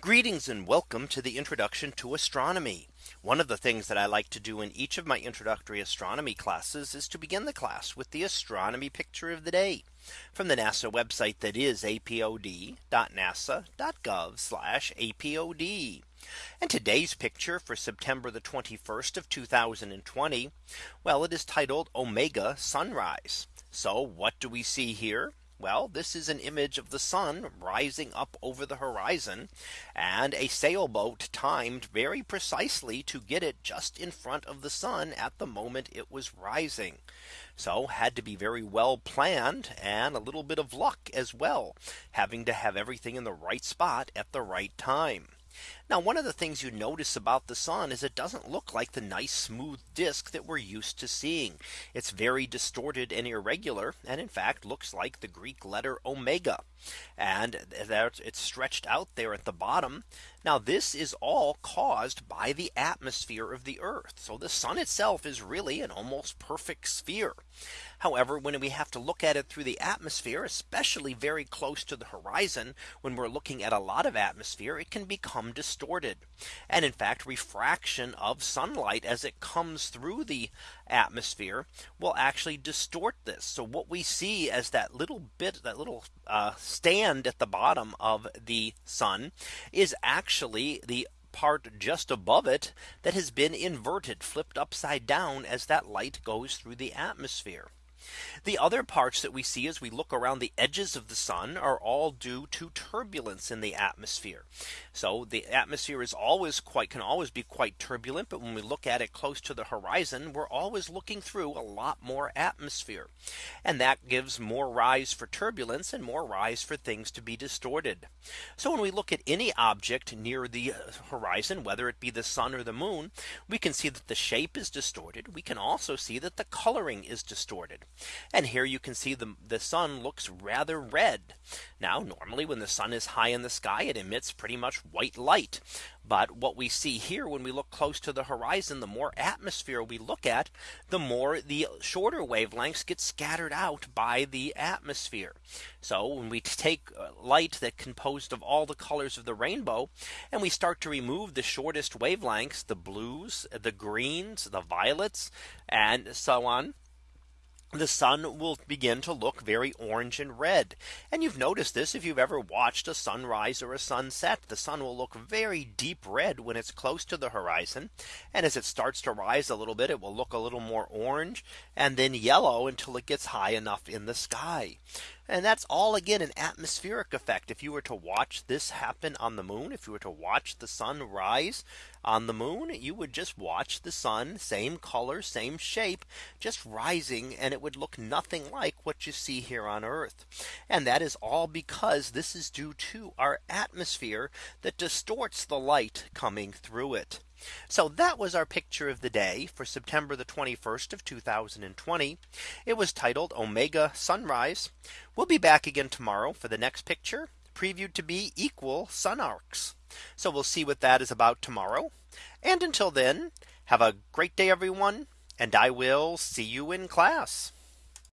Greetings and welcome to the introduction to astronomy. One of the things that I like to do in each of my introductory astronomy classes is to begin the class with the astronomy picture of the day from the NASA website that is apod.nasa.gov apod. And today's picture for September the 21st of 2020. Well, it is titled Omega Sunrise. So what do we see here? Well, this is an image of the sun rising up over the horizon and a sailboat timed very precisely to get it just in front of the sun at the moment it was rising. So had to be very well planned and a little bit of luck as well, having to have everything in the right spot at the right time. Now one of the things you notice about the sun is it doesn't look like the nice smooth disk that we're used to seeing. It's very distorted and irregular and in fact looks like the Greek letter omega. And that it's stretched out there at the bottom. Now this is all caused by the atmosphere of the Earth. So the sun itself is really an almost perfect sphere. However, when we have to look at it through the atmosphere, especially very close to the horizon, when we're looking at a lot of atmosphere, it can become distorted. And in fact, refraction of sunlight as it comes through the atmosphere will actually distort this. So what we see as that little bit, that little uh, stand at the bottom of the sun is actually the part just above it that has been inverted flipped upside down as that light goes through the atmosphere. The other parts that we see as we look around the edges of the sun are all due to turbulence in the atmosphere. So the atmosphere is always quite can always be quite turbulent. But when we look at it close to the horizon, we're always looking through a lot more atmosphere. And that gives more rise for turbulence and more rise for things to be distorted. So when we look at any object near the horizon, whether it be the sun or the moon, we can see that the shape is distorted. We can also see that the coloring is distorted. And here you can see the, the sun looks rather red. Now normally when the sun is high in the sky, it emits pretty much white light. But what we see here when we look close to the horizon, the more atmosphere we look at, the more the shorter wavelengths get scattered out by the atmosphere. So when we take uh, light that composed of all the colors of the rainbow, and we start to remove the shortest wavelengths, the blues, the greens, the violets, and so on the sun will begin to look very orange and red. And you've noticed this if you've ever watched a sunrise or a sunset, the sun will look very deep red when it's close to the horizon. And as it starts to rise a little bit, it will look a little more orange and then yellow until it gets high enough in the sky. And that's all again an atmospheric effect. If you were to watch this happen on the moon, if you were to watch the sun rise on the moon, you would just watch the sun, same color, same shape, just rising, and it would look nothing like what you see here on Earth. And that is all because this is due to our atmosphere that distorts the light coming through it. So that was our picture of the day for September the 21st of 2020. It was titled Omega Sunrise. We'll be back again tomorrow for the next picture previewed to be equal sun arcs. So we'll see what that is about tomorrow. And until then, have a great day, everyone. And I will see you in class.